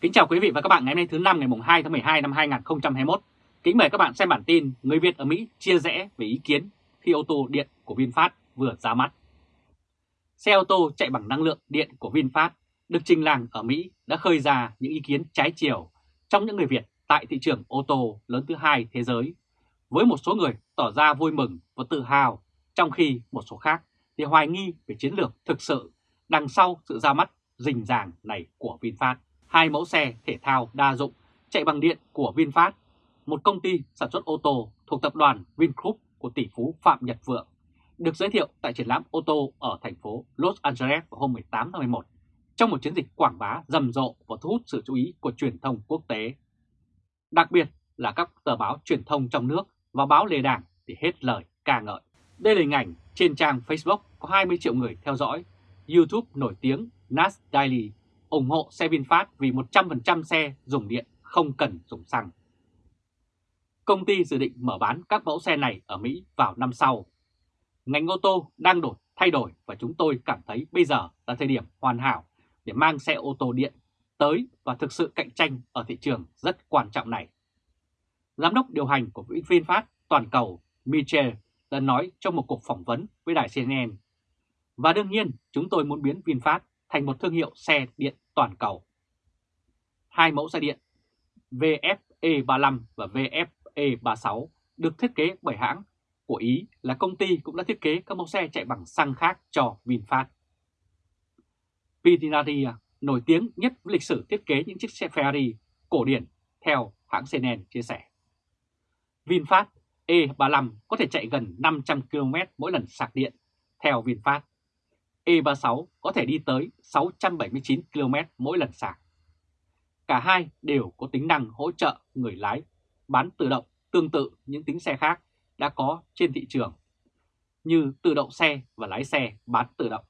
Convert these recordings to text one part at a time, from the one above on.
Kính chào quý vị và các bạn ngày hôm nay thứ năm ngày 2 tháng 12 năm 2021. Kính mời các bạn xem bản tin Người Việt ở Mỹ chia rẽ về ý kiến khi ô tô điện của VinFast vừa ra mắt. Xe ô tô chạy bằng năng lượng điện của VinFast được trình làng ở Mỹ đã khơi ra những ý kiến trái chiều trong những người Việt tại thị trường ô tô lớn thứ hai thế giới. Với một số người tỏ ra vui mừng và tự hào, trong khi một số khác thì hoài nghi về chiến lược thực sự đằng sau sự ra mắt rình ràng này của VinFast hai mẫu xe thể thao đa dụng chạy bằng điện của VinFast, một công ty sản xuất ô tô thuộc tập đoàn Vingroup của tỷ phú Phạm Nhật Vượng, được giới thiệu tại triển lãm ô tô ở thành phố Los Angeles vào hôm 18 tháng 11 trong một chiến dịch quảng bá rầm rộ và thu hút sự chú ý của truyền thông quốc tế. Đặc biệt là các tờ báo truyền thông trong nước và báo lề đảng thì hết lời ca ngợi. Đây là hình ảnh trên trang Facebook có 20 triệu người theo dõi, YouTube nổi tiếng Nas Daily ủng hộ xe VinFast vì 100% xe dùng điện không cần dùng xăng. Công ty dự định mở bán các mẫu xe này ở Mỹ vào năm sau. Ngành ô tô đang đổi, thay đổi và chúng tôi cảm thấy bây giờ là thời điểm hoàn hảo để mang xe ô tô điện tới và thực sự cạnh tranh ở thị trường rất quan trọng này. Giám đốc điều hành của VinFast toàn cầu Michel đã nói trong một cuộc phỏng vấn với đài CNN. Và đương nhiên, chúng tôi muốn biến VinFast thành một thương hiệu xe điện toàn cầu. Hai mẫu xe điện VFE35 và VFE36 được thiết kế bởi hãng của Ý là công ty cũng đã thiết kế các mẫu xe chạy bằng xăng khác cho VinFast. Pininfarina à, nổi tiếng nhất với lịch sử thiết kế những chiếc xe Ferrari cổ điển, theo hãng CNN chia sẻ. VinFast E35 có thể chạy gần 500 km mỗi lần sạc điện, theo VinFast E36 có thể đi tới 679 km mỗi lần sạc. Cả hai đều có tính năng hỗ trợ người lái bán tự động tương tự những tính xe khác đã có trên thị trường, như tự động xe và lái xe bán tự động.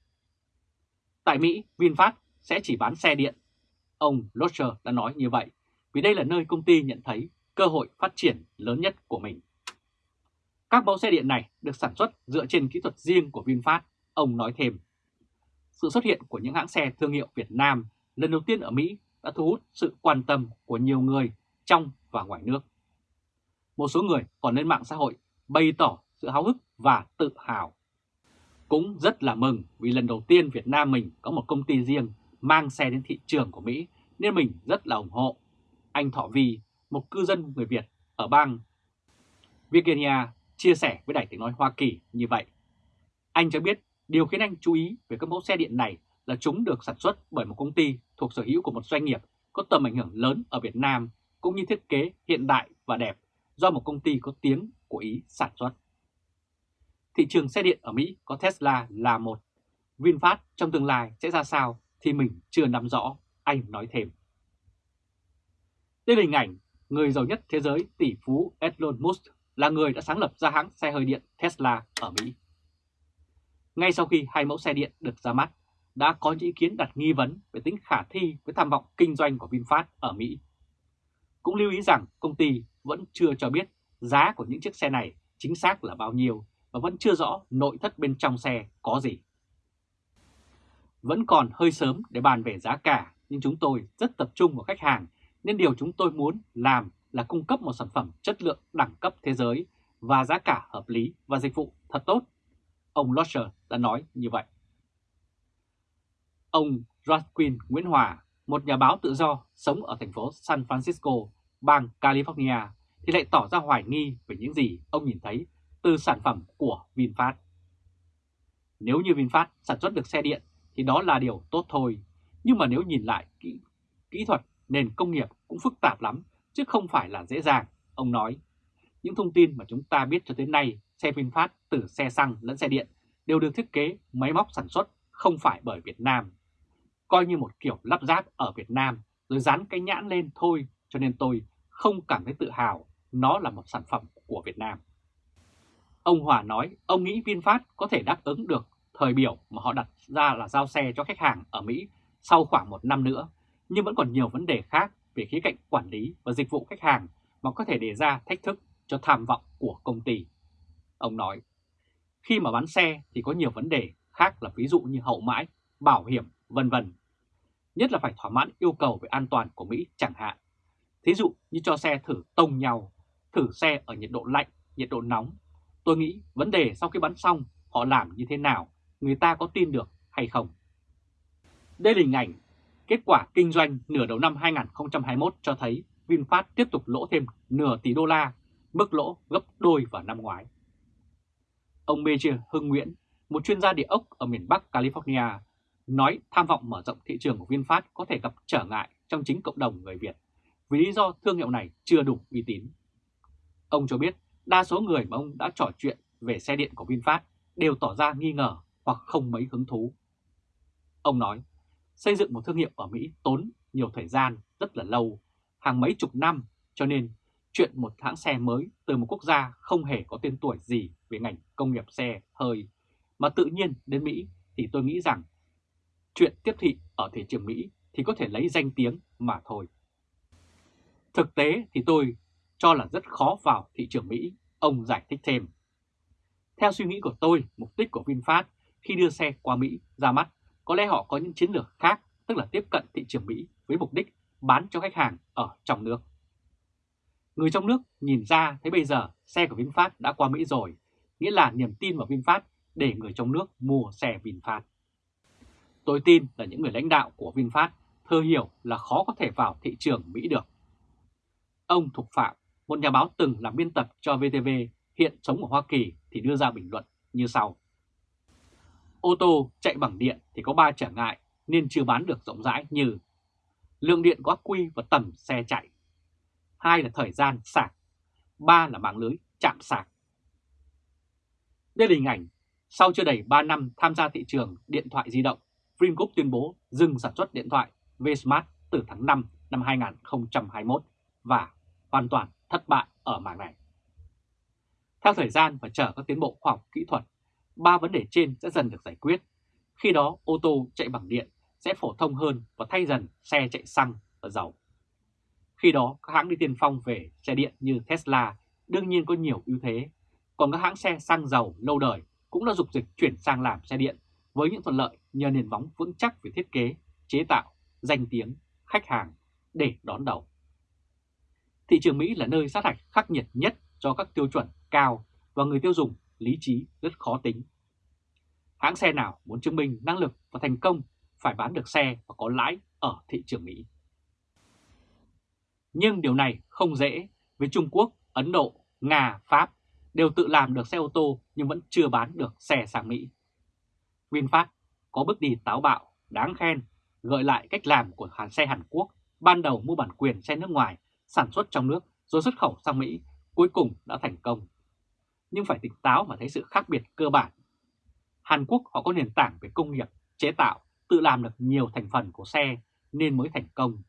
Tại Mỹ, VinFast sẽ chỉ bán xe điện. Ông Locher đã nói như vậy vì đây là nơi công ty nhận thấy cơ hội phát triển lớn nhất của mình. Các mẫu xe điện này được sản xuất dựa trên kỹ thuật riêng của VinFast, ông nói thêm. Sự xuất hiện của những hãng xe thương hiệu Việt Nam lần đầu tiên ở Mỹ đã thu hút sự quan tâm của nhiều người trong và ngoài nước. Một số người còn lên mạng xã hội bày tỏ sự háo hức và tự hào. Cũng rất là mừng vì lần đầu tiên Việt Nam mình có một công ty riêng mang xe đến thị trường của Mỹ nên mình rất là ủng hộ. Anh Thọ Vi, một cư dân người Việt ở bang Virginia chia sẻ với Đài tiếng nói Hoa Kỳ như vậy. Anh cho biết Điều khiến anh chú ý về các mẫu xe điện này là chúng được sản xuất bởi một công ty thuộc sở hữu của một doanh nghiệp có tầm ảnh hưởng lớn ở Việt Nam cũng như thiết kế hiện đại và đẹp do một công ty có tiếng của Ý sản xuất. Thị trường xe điện ở Mỹ có Tesla là một. VinFast trong tương lai sẽ ra sao thì mình chưa nắm rõ, anh nói thêm. Đây là hình ảnh người giàu nhất thế giới tỷ phú Elon Musk là người đã sáng lập ra hãng xe hơi điện Tesla ở Mỹ. Ngay sau khi hai mẫu xe điện được ra mắt, đã có những ý kiến đặt nghi vấn về tính khả thi với tham vọng kinh doanh của VinFast ở Mỹ. Cũng lưu ý rằng công ty vẫn chưa cho biết giá của những chiếc xe này chính xác là bao nhiêu và vẫn chưa rõ nội thất bên trong xe có gì. Vẫn còn hơi sớm để bàn về giá cả, nhưng chúng tôi rất tập trung vào khách hàng nên điều chúng tôi muốn làm là cung cấp một sản phẩm chất lượng đẳng cấp thế giới và giá cả hợp lý và dịch vụ thật tốt ông Lodger đã nói như vậy. Ông Joaquin Nguyễn Hòa, một nhà báo tự do sống ở thành phố San Francisco, bang California, thì lại tỏ ra hoài nghi về những gì ông nhìn thấy từ sản phẩm của VinFast. Nếu như VinFast sản xuất được xe điện thì đó là điều tốt thôi, nhưng mà nếu nhìn lại kỹ, kỹ thuật nền công nghiệp cũng phức tạp lắm, chứ không phải là dễ dàng, ông nói. Những thông tin mà chúng ta biết cho tới nay xe VinFast từ xe xăng lẫn xe điện đều được thiết kế máy móc sản xuất không phải bởi Việt Nam. Coi như một kiểu lắp ráp ở Việt Nam rồi dán cái nhãn lên thôi cho nên tôi không cảm thấy tự hào nó là một sản phẩm của Việt Nam. Ông Hòa nói ông nghĩ VinFast có thể đáp ứng được thời biểu mà họ đặt ra là giao xe cho khách hàng ở Mỹ sau khoảng một năm nữa, nhưng vẫn còn nhiều vấn đề khác về khía cạnh quản lý và dịch vụ khách hàng mà có thể đề ra thách thức cho tham vọng của công ty. Ông nói, khi mà bán xe thì có nhiều vấn đề khác là ví dụ như hậu mãi, bảo hiểm, vân vân. nhất là phải thỏa mãn yêu cầu về an toàn của Mỹ chẳng hạn. Thí dụ như cho xe thử tông nhau, thử xe ở nhiệt độ lạnh, nhiệt độ nóng. Tôi nghĩ vấn đề sau khi bắn xong họ làm như thế nào, người ta có tin được hay không. Đây là hình ảnh kết quả kinh doanh nửa đầu năm 2021 cho thấy VinFast tiếp tục lỗ thêm nửa tỷ đô la, mức lỗ gấp đôi vào năm ngoái. Ông Major Hưng Nguyễn, một chuyên gia địa ốc ở miền Bắc California, nói tham vọng mở rộng thị trường của VinFast có thể gặp trở ngại trong chính cộng đồng người Việt vì lý do thương hiệu này chưa đủ uy tín. Ông cho biết đa số người mà ông đã trò chuyện về xe điện của VinFast đều tỏ ra nghi ngờ hoặc không mấy hứng thú. Ông nói, xây dựng một thương hiệu ở Mỹ tốn nhiều thời gian rất là lâu, hàng mấy chục năm, cho nên chuyện một hãng xe mới từ một quốc gia không hề có tên tuổi gì về ngành công nghiệp xe hơi, mà tự nhiên đến Mỹ thì tôi nghĩ rằng chuyện tiếp thị ở thị trường Mỹ thì có thể lấy danh tiếng mà thôi. Thực tế thì tôi cho là rất khó vào thị trường Mỹ, ông giải thích thêm. Theo suy nghĩ của tôi, mục đích của VinFast khi đưa xe qua Mỹ ra mắt, có lẽ họ có những chiến lược khác, tức là tiếp cận thị trường Mỹ với mục đích bán cho khách hàng ở trong nước. Người trong nước nhìn ra thấy bây giờ xe của VinFast đã qua Mỹ rồi, nghĩa là niềm tin vào VinFast để người trong nước mua xe VinFast. Tôi tin là những người lãnh đạo của VinFast thơ hiểu là khó có thể vào thị trường Mỹ được. Ông Thục Phạm, một nhà báo từng làm biên tập cho VTV, hiện sống ở Hoa Kỳ thì đưa ra bình luận như sau. Ô tô chạy bằng điện thì có 3 trở ngại nên chưa bán được rộng rãi như lượng điện có quy và tầm xe chạy, hai là thời gian sạc, ba là mạng lưới chạm sạc. Đây là hình ảnh sau chưa đầy 3 năm tham gia thị trường điện thoại di động, Vingroup tuyên bố dừng sản xuất điện thoại Vsmart từ tháng 5 năm 2021 và hoàn toàn thất bại ở mảng này. Theo thời gian và chờ các tiến bộ khoa học kỹ thuật, ba vấn đề trên sẽ dần được giải quyết. Khi đó ô tô chạy bằng điện sẽ phổ thông hơn và thay dần xe chạy xăng và dầu. Khi đó các hãng đi tiên phong về xe điện như Tesla đương nhiên có nhiều ưu thế, còn các hãng xe xăng dầu lâu đời cũng đã dục dịch chuyển sang làm xe điện với những thuận lợi nhờ nền móng vững chắc về thiết kế, chế tạo, danh tiếng, khách hàng để đón đầu. Thị trường Mỹ là nơi sát hạch khắc nghiệt nhất cho các tiêu chuẩn cao và người tiêu dùng lý trí rất khó tính. Hãng xe nào muốn chứng minh năng lực và thành công phải bán được xe và có lãi ở thị trường Mỹ. Nhưng điều này không dễ với Trung Quốc, Ấn Độ, Nga, Pháp đều tự làm được xe ô tô nhưng vẫn chưa bán được xe sang Mỹ. VinFast có bước đi táo bạo, đáng khen, gợi lại cách làm của hãng xe Hàn Quốc ban đầu mua bản quyền xe nước ngoài sản xuất trong nước rồi xuất khẩu sang Mỹ, cuối cùng đã thành công. Nhưng phải tỉnh táo mà thấy sự khác biệt cơ bản. Hàn Quốc họ có nền tảng về công nghiệp, chế tạo, tự làm được nhiều thành phần của xe nên mới thành công.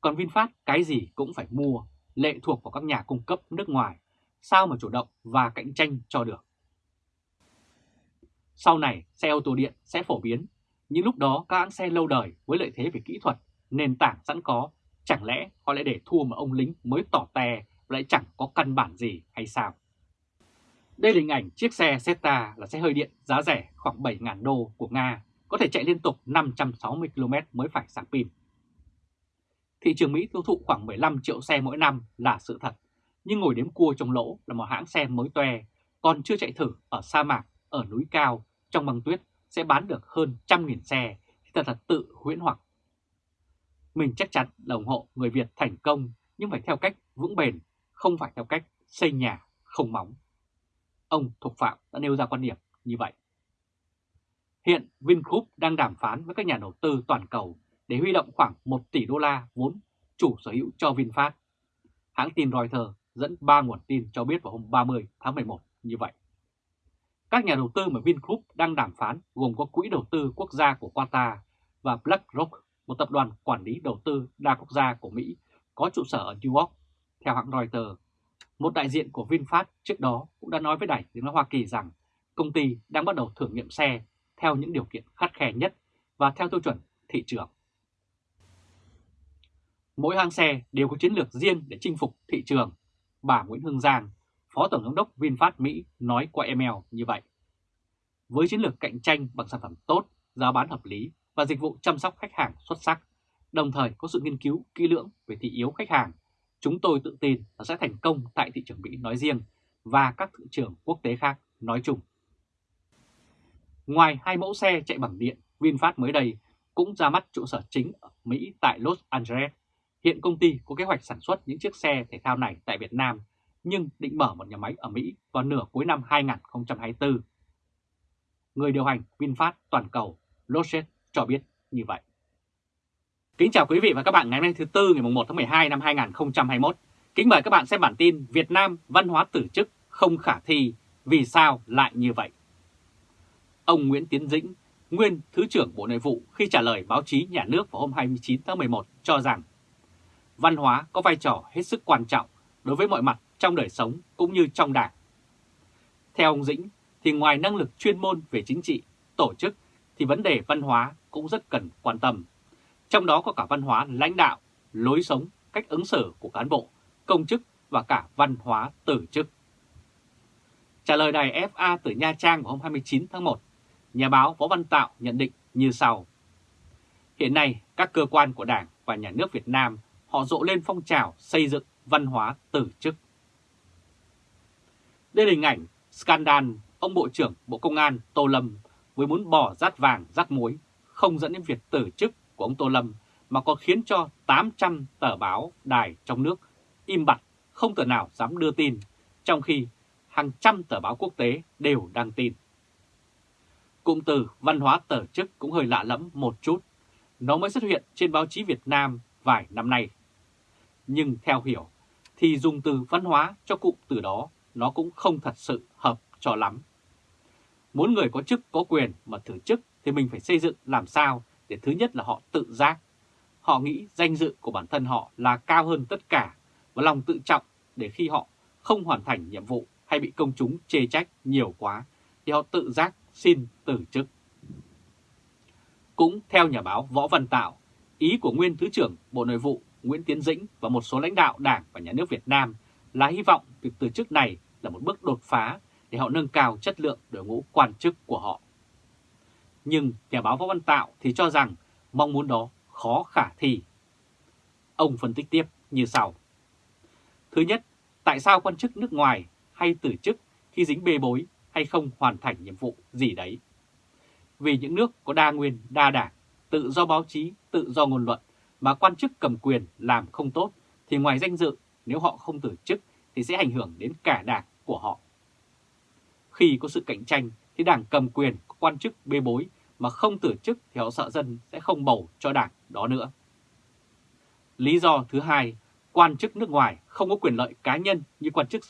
Còn VinFast cái gì cũng phải mua, lệ thuộc vào các nhà cung cấp nước ngoài, sao mà chủ động và cạnh tranh cho được. Sau này xe ô tô điện sẽ phổ biến, nhưng lúc đó các hãng xe lâu đời với lợi thế về kỹ thuật, nền tảng sẵn có Chẳng lẽ họ lại để thua mà ông lính mới tỏ tè lại chẳng có căn bản gì hay sao? Đây là hình ảnh chiếc xe Zeta là xe hơi điện giá rẻ khoảng 7.000 đô của Nga, có thể chạy liên tục 560 km mới phải sạc pin. Thị trường Mỹ tiêu thụ khoảng 15 triệu xe mỗi năm là sự thật, nhưng ngồi đếm cua trong lỗ là một hãng xe mới toe, còn chưa chạy thử ở sa mạc, ở núi cao, trong băng tuyết sẽ bán được hơn trăm nghìn xe, thì thật là tự huyễn hoặc mình chắc chắn là ủng hộ người Việt thành công nhưng phải theo cách vững bền, không phải theo cách xây nhà không móng. Ông Thục Phạm đã nêu ra quan điểm như vậy. Hiện Vingroup đang đàm phán với các nhà đầu tư toàn cầu để huy động khoảng 1 tỷ đô la vốn chủ sở hữu cho VinFast. Hãng tin Reuters dẫn 3 nguồn tin cho biết vào hôm 30 tháng 11 như vậy. Các nhà đầu tư mà Vingroup đang đàm phán gồm có Quỹ đầu tư quốc gia của Qatar và BlackRock một tập đoàn quản lý đầu tư đa quốc gia của Mỹ có trụ sở ở New York. Theo hãng Reuters, một đại diện của VinFast trước đó cũng đã nói với Đài tiếng nói Hoa Kỳ rằng công ty đang bắt đầu thử nghiệm xe theo những điều kiện khắt khe nhất và theo tiêu chuẩn thị trường. Mỗi hãng xe đều có chiến lược riêng để chinh phục thị trường. Bà Nguyễn Hương Giang, Phó Tổng giám đốc VinFast Mỹ nói qua email như vậy. Với chiến lược cạnh tranh bằng sản phẩm tốt, giá bán hợp lý và dịch vụ chăm sóc khách hàng xuất sắc, đồng thời có sự nghiên cứu kỹ lưỡng về thị yếu khách hàng. Chúng tôi tự tin là sẽ thành công tại thị trường Mỹ nói riêng và các thị trường quốc tế khác nói chung. Ngoài hai mẫu xe chạy bằng điện, VinFast mới đây cũng ra mắt trụ sở chính ở Mỹ tại Los Angeles. Hiện công ty có kế hoạch sản xuất những chiếc xe thể thao này tại Việt Nam, nhưng định mở một nhà máy ở Mỹ vào nửa cuối năm 2024. Người điều hành VinFast toàn cầu, Loset cho biết như vậy. Kính chào quý vị và các bạn ngày hôm nay thứ Tư ngày 1 tháng 12 năm 2021. Kính mời các bạn xem bản tin Việt Nam văn hóa tử chức không khả thi, vì sao lại như vậy? Ông Nguyễn Tiến Dĩnh, nguyên Thứ trưởng Bộ Nội vụ khi trả lời báo chí nhà nước vào hôm 29 tháng 11 cho rằng văn hóa có vai trò hết sức quan trọng đối với mọi mặt trong đời sống cũng như trong đảng. Theo ông Dĩnh thì ngoài năng lực chuyên môn về chính trị, tổ chức thì vấn đề văn hóa cũng rất cần quan tâm. Trong đó có cả văn hóa lãnh đạo, lối sống, cách ứng xử của cán bộ, công chức và cả văn hóa tử chức. Trả lời đài FA từ Nha Trang vào hôm 29 tháng 1, nhà báo Võ Văn Tạo nhận định như sau. Hiện nay, các cơ quan của Đảng và Nhà nước Việt Nam họ rộ lên phong trào xây dựng văn hóa từ chức. Đây là hình ảnh scandal ông Bộ trưởng Bộ Công an Tô Lâm với muốn bỏ rát vàng rát muối không dẫn đến việc từ chức của ông Tô Lâm mà còn khiến cho 800 tờ báo đài trong nước im bặt không tờ nào dám đưa tin, trong khi hàng trăm tờ báo quốc tế đều đăng tin. Cụm từ văn hóa tờ chức cũng hơi lạ lẫm một chút, nó mới xuất hiện trên báo chí Việt Nam vài năm nay. Nhưng theo hiểu, thì dùng từ văn hóa cho cụm từ đó nó cũng không thật sự hợp cho lắm. Muốn người có chức có quyền mà thử chức thì mình phải xây dựng làm sao để thứ nhất là họ tự giác. Họ nghĩ danh dự của bản thân họ là cao hơn tất cả và lòng tự trọng để khi họ không hoàn thành nhiệm vụ hay bị công chúng chê trách nhiều quá thì họ tự giác xin từ chức. Cũng theo nhà báo Võ Văn Tạo, ý của nguyên Thứ trưởng Bộ Nội vụ Nguyễn Tiến Dĩnh và một số lãnh đạo Đảng và Nhà nước Việt Nam là hy vọng việc từ chức này là một bước đột phá để họ nâng cao chất lượng đội ngũ quan chức của họ. Nhưng nhà báo Võ Văn Tạo thì cho rằng mong muốn đó khó khả thi. Ông phân tích tiếp như sau. Thứ nhất, tại sao quan chức nước ngoài hay từ chức khi dính bê bối hay không hoàn thành nhiệm vụ gì đấy? Vì những nước có đa nguyên, đa đảng, tự do báo chí, tự do ngôn luận mà quan chức cầm quyền làm không tốt thì ngoài danh dự nếu họ không từ chức thì sẽ ảnh hưởng đến cả đảng của họ. Khi có sự cạnh tranh thì đảng cầm quyền có quan chức bê bối mà không từ chức thì họ sợ dân sẽ không bầu cho đảng đó nữa. Lý do thứ hai, quan chức nước ngoài không có quyền lợi cá nhân như quan chức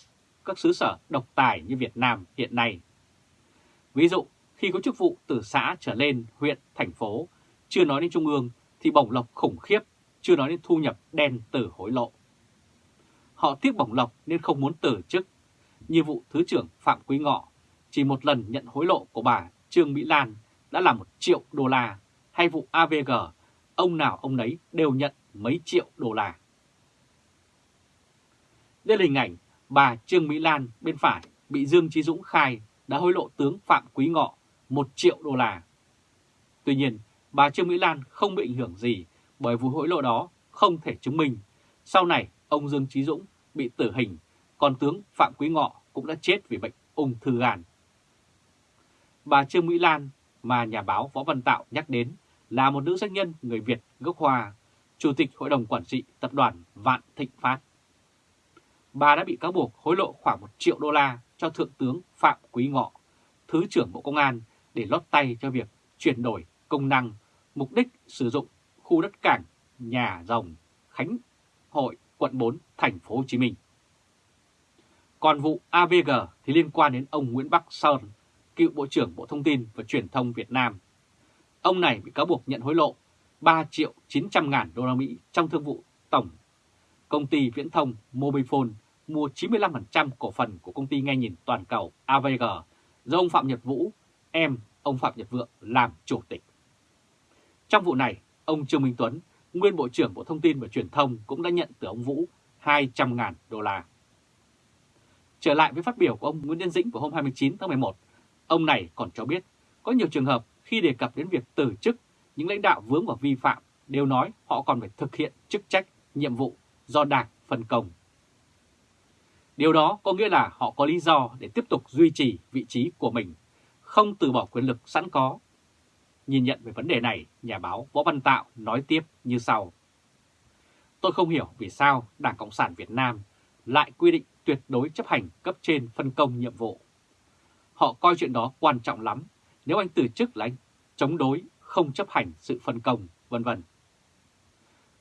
các xứ sở độc tài như Việt Nam hiện nay. Ví dụ, khi có chức vụ từ xã trở lên huyện, thành phố, chưa nói đến trung ương thì bổng lộc khủng khiếp, chưa nói đến thu nhập đen từ hối lộ. Họ tiếc bổng lộc nên không muốn từ chức. Như vụ Thứ trưởng Phạm Quý Ngọ, chỉ một lần nhận hối lộ của bà Trương Mỹ Lan đã là một triệu đô la, hay vụ AVG, ông nào ông nấy đều nhận mấy triệu đô la. Đây là hình ảnh bà Trương Mỹ Lan bên phải bị Dương Chí Dũng khai đã hối lộ tướng Phạm Quý Ngọ 1 triệu đô la. Tuy nhiên, bà Trương Mỹ Lan không bị ảnh hưởng gì bởi vụ hối lộ đó không thể chứng minh. Sau này, ông Dương trí Dũng bị tử hình, còn tướng Phạm Quý Ngọ cũng đã chết vì bệnh ung thư gan. Bà Trương Mỹ Lan mà nhà báo Võ Văn Tạo nhắc đến là một nữ doanh nhân người Việt gốc Hoa, Chủ tịch Hội đồng Quản trị Tập đoàn Vạn Thịnh Phát. Bà đã bị cáo buộc hối lộ khoảng 1 triệu đô la cho Thượng tướng Phạm Quý Ngọ, Thứ trưởng Bộ Công an để lót tay cho việc chuyển đổi công năng, mục đích sử dụng khu đất cảng nhà rồng Khánh Hội quận 4 thành phố Hồ Chí Minh. Còn vụ AVG thì liên quan đến ông Nguyễn Bắc Sơn, cựu Bộ trưởng Bộ Thông tin và Truyền thông Việt Nam. Ông này bị cáo buộc nhận hối lộ 3 triệu 900 ngàn đô la Mỹ trong thương vụ tổng. Công ty viễn thông Mobifone mua 95% cổ phần của công ty nghe nhìn toàn cầu AVG do ông Phạm Nhật Vũ, em ông Phạm Nhật Vượng làm chủ tịch. Trong vụ này, ông Trương Minh Tuấn, nguyên Bộ trưởng Bộ Thông tin và Truyền thông cũng đã nhận từ ông Vũ 200.000 đô la. Trở lại với phát biểu của ông Nguyễn Nhân Dĩnh vào hôm 29 tháng 11, Ông này còn cho biết có nhiều trường hợp khi đề cập đến việc từ chức, những lãnh đạo vướng vào vi phạm đều nói họ còn phải thực hiện chức trách, nhiệm vụ do Đảng phân công. Điều đó có nghĩa là họ có lý do để tiếp tục duy trì vị trí của mình, không từ bỏ quyền lực sẵn có. Nhìn nhận về vấn đề này, nhà báo Võ Văn Tạo nói tiếp như sau. Tôi không hiểu vì sao Đảng Cộng sản Việt Nam lại quy định tuyệt đối chấp hành cấp trên phân công nhiệm vụ. Họ coi chuyện đó quan trọng lắm, nếu anh từ chức là anh chống đối, không chấp hành sự phân công, vân vân.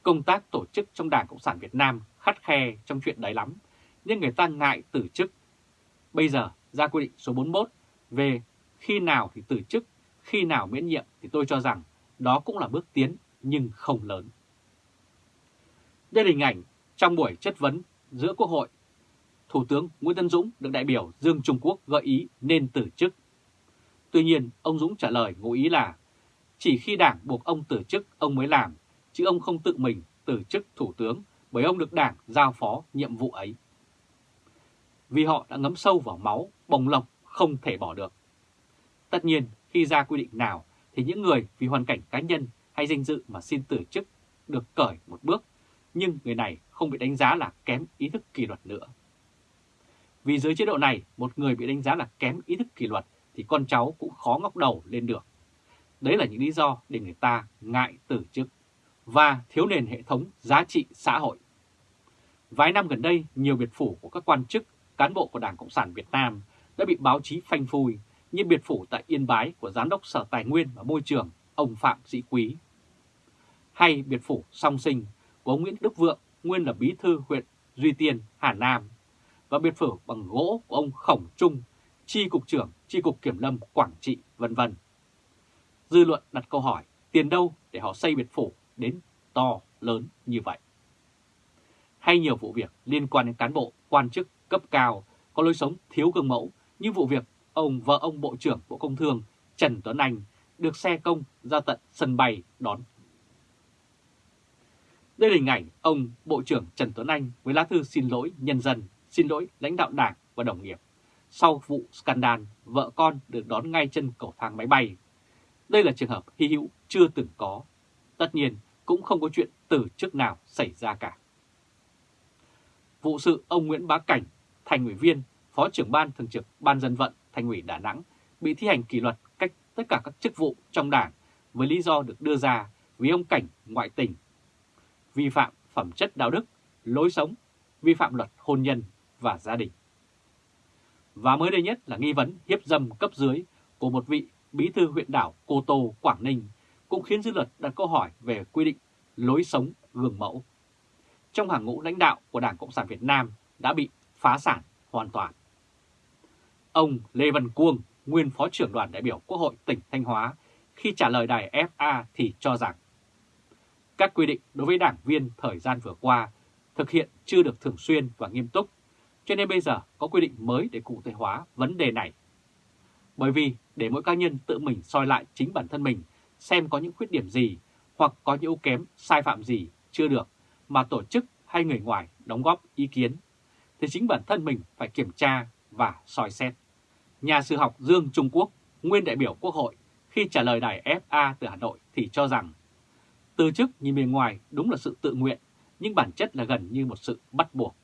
Công tác tổ chức trong Đảng Cộng sản Việt Nam khắt khe trong chuyện đấy lắm, nhưng người ta ngại từ chức. Bây giờ ra quy định số 41 về khi nào thì từ chức, khi nào miễn nhiệm thì tôi cho rằng đó cũng là bước tiến nhưng không lớn. Đây là hình ảnh trong buổi chất vấn giữa Quốc hội. Thủ tướng Nguyễn Tân Dũng được đại biểu Dương Trung Quốc gợi ý nên từ chức. Tuy nhiên, ông Dũng trả lời ngụ ý là chỉ khi đảng buộc ông từ chức ông mới làm, chứ ông không tự mình từ chức thủ tướng bởi ông được đảng giao phó nhiệm vụ ấy. Vì họ đã ngấm sâu vào máu, bồng lộc không thể bỏ được. Tất nhiên, khi ra quy định nào thì những người vì hoàn cảnh cá nhân hay danh dự mà xin từ chức được cởi một bước, nhưng người này không bị đánh giá là kém ý thức kỷ luật nữa. Vì dưới chế độ này, một người bị đánh giá là kém ý thức kỷ luật thì con cháu cũng khó ngóc đầu lên được. Đấy là những lý do để người ta ngại từ chức và thiếu nền hệ thống giá trị xã hội. Vài năm gần đây, nhiều biệt phủ của các quan chức, cán bộ của Đảng Cộng sản Việt Nam đã bị báo chí phanh phui như biệt phủ tại Yên Bái của Giám đốc Sở Tài nguyên và Môi trường ông Phạm Sĩ Quý. Hay biệt phủ song sinh của ông Nguyễn Đức Vượng, nguyên là bí thư huyện Duy Tiên, Hà Nam, và biệt phủ bằng gỗ của ông Khổng Trung, chi cục trưởng chi cục kiểm lâm Quảng Trị, vân vân. Dư luận đặt câu hỏi tiền đâu để họ xây biệt phủ đến to lớn như vậy. Hay nhiều vụ việc liên quan đến cán bộ, quan chức cấp cao có lối sống thiếu gương mẫu như vụ việc ông vợ ông Bộ trưởng Bộ Công Thương Trần Tuấn Anh được xe công ra tận sân bay đón. Đây là hình ảnh ông Bộ trưởng Trần Tuấn Anh với lá thư xin lỗi nhân dân, xin lỗi lãnh đạo đảng và đồng nghiệp. Sau vụ scandal, vợ con được đón ngay chân cầu thang máy bay. Đây là trường hợp hy hữu chưa từng có. Tất nhiên, cũng không có chuyện từ trước nào xảy ra cả. Vụ sự ông Nguyễn Bá Cảnh, thành ủy viên, phó trưởng ban thường trực Ban dân vận thành ủy Đà Nẵng bị thi hành kỷ luật cách tất cả các chức vụ trong đảng với lý do được đưa ra vì ông Cảnh ngoại tình, vi phạm phẩm chất đạo đức, lối sống, vi phạm luật hôn nhân và gia đình. Và mới đây nhất là nghi vấn hiếp dâm cấp dưới của một vị bí thư huyện đảo Cô Tô, Quảng Ninh cũng khiến dư luận đặt câu hỏi về quy định lối sống gương mẫu. Trong hàng ngũ lãnh đạo của Đảng Cộng sản Việt Nam đã bị phá sản hoàn toàn. Ông Lê Văn Cuông, nguyên Phó trưởng đoàn đại biểu Quốc hội tỉnh Thanh Hóa, khi trả lời đài FA thì cho rằng các quy định đối với đảng viên thời gian vừa qua thực hiện chưa được thường xuyên và nghiêm túc, cho nên bây giờ có quy định mới để cụ thể hóa vấn đề này. Bởi vì để mỗi cá nhân tự mình soi lại chính bản thân mình xem có những khuyết điểm gì hoặc có những ưu kém, sai phạm gì chưa được mà tổ chức hay người ngoài đóng góp ý kiến, thì chính bản thân mình phải kiểm tra và soi xét. Nhà sư học Dương Trung Quốc, nguyên đại biểu Quốc hội, khi trả lời đài FA từ Hà Nội thì cho rằng từ chức nhìn bề ngoài đúng là sự tự nguyện, nhưng bản chất là gần như một sự bắt buộc.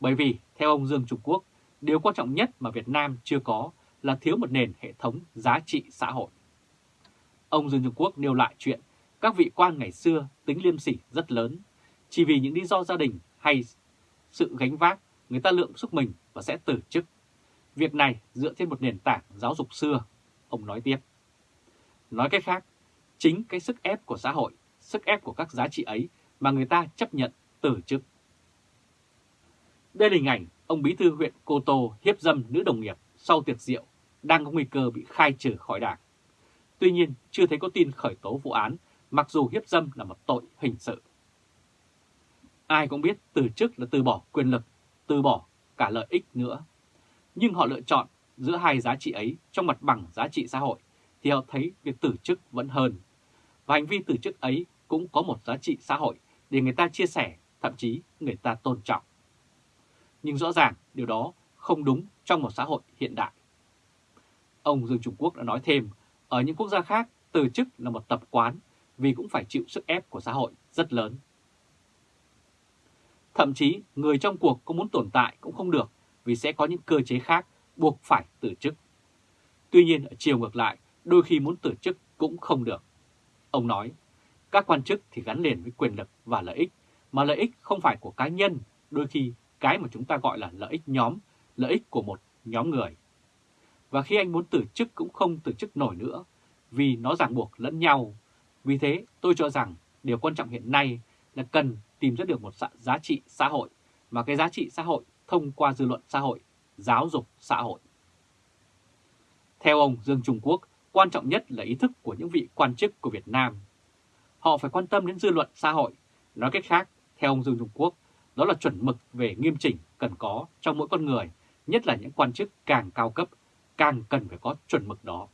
Bởi vì, theo ông Dương Trung Quốc, điều quan trọng nhất mà Việt Nam chưa có là thiếu một nền hệ thống giá trị xã hội. Ông Dương Trung Quốc nêu lại chuyện các vị quan ngày xưa tính liêm sỉ rất lớn, chỉ vì những lý do gia đình hay sự gánh vác, người ta lượng sức mình và sẽ từ chức. Việc này dựa trên một nền tảng giáo dục xưa, ông nói tiếp. Nói cách khác, chính cái sức ép của xã hội, sức ép của các giá trị ấy mà người ta chấp nhận từ chức. Đây là hình ảnh ông bí thư huyện Cô Tô hiếp dâm nữ đồng nghiệp sau tiệc rượu đang có nguy cơ bị khai trừ khỏi đảng. Tuy nhiên, chưa thấy có tin khởi tố vụ án, mặc dù hiếp dâm là một tội hình sự. Ai cũng biết từ chức là từ bỏ quyền lực, từ bỏ cả lợi ích nữa. Nhưng họ lựa chọn giữa hai giá trị ấy trong mặt bằng giá trị xã hội, thì họ thấy việc từ chức vẫn hơn. Và hành vi từ chức ấy cũng có một giá trị xã hội để người ta chia sẻ, thậm chí người ta tôn trọng. Nhưng rõ ràng điều đó không đúng trong một xã hội hiện đại. Ông Dương Trung Quốc đã nói thêm, ở những quốc gia khác, từ chức là một tập quán, vì cũng phải chịu sức ép của xã hội rất lớn. Thậm chí người trong cuộc có muốn tồn tại cũng không được vì sẽ có những cơ chế khác buộc phải từ chức. Tuy nhiên ở chiều ngược lại, đôi khi muốn từ chức cũng không được. Ông nói, các quan chức thì gắn liền với quyền lực và lợi ích, mà lợi ích không phải của cá nhân, đôi khi cái mà chúng ta gọi là lợi ích nhóm, lợi ích của một nhóm người. Và khi anh muốn từ chức cũng không từ chức nổi nữa, vì nó ràng buộc lẫn nhau. Vì thế tôi cho rằng điều quan trọng hiện nay là cần tìm ra được một giá trị xã hội, mà cái giá trị xã hội thông qua dư luận xã hội, giáo dục xã hội. Theo ông Dương Trung Quốc, quan trọng nhất là ý thức của những vị quan chức của Việt Nam. Họ phải quan tâm đến dư luận xã hội. Nói cách khác, theo ông Dương Trung Quốc, đó là chuẩn mực về nghiêm chỉnh cần có trong mỗi con người, nhất là những quan chức càng cao cấp, càng cần phải có chuẩn mực đó.